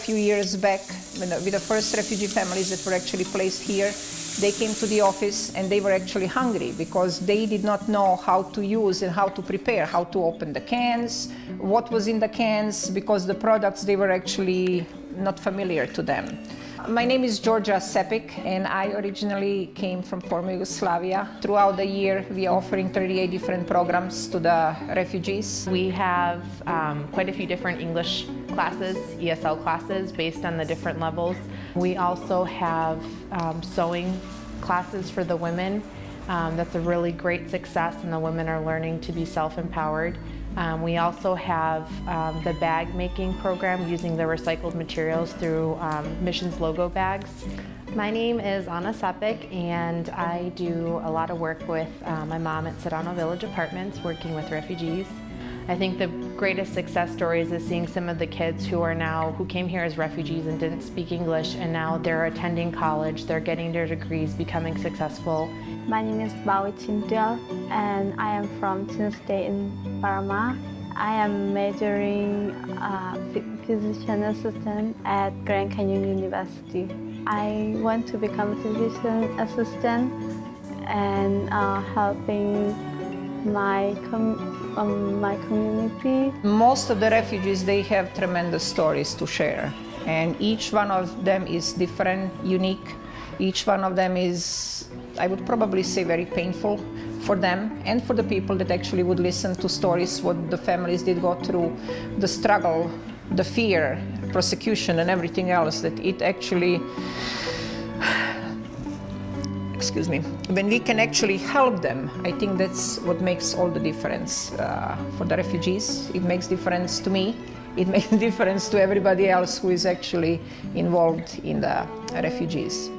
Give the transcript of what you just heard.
A few years back, uh, with the first refugee families that were actually placed here, they came to the office and they were actually hungry because they did not know how to use and how to prepare, how to open the cans, what was in the cans, because the products, they were actually not familiar to them. My name is Georgia Sepik and I originally came from former Yugoslavia. Throughout the year we are offering 38 different programs to the refugees. We have um, quite a few different English classes, ESL classes based on the different levels. We also have um, sewing classes for the women. Um, that's a really great success and the women are learning to be self-empowered. Um, we also have um, the bag making program using the recycled materials through um, Missions logo bags. My name is Anna Sepik and I do a lot of work with uh, my mom at Sedano Village Apartments working with refugees. I think the greatest success stories is seeing some of the kids who are now, who came here as refugees and didn't speak English and now they're attending college, they're getting their degrees, becoming successful. My name is Bawi Chintel and I am from Chin State in Burma. I am majoring uh, physician assistant at Grand Canyon University. I want to become a physician assistant and uh, helping my, um, my community. Most of the refugees, they have tremendous stories to share. And each one of them is different, unique. Each one of them is, I would probably say, very painful for them and for the people that actually would listen to stories, what the families did go through, the struggle, the fear, prosecution and everything else, that it actually excuse me, when we can actually help them, I think that's what makes all the difference uh, for the refugees. It makes difference to me. It makes difference to everybody else who is actually involved in the refugees.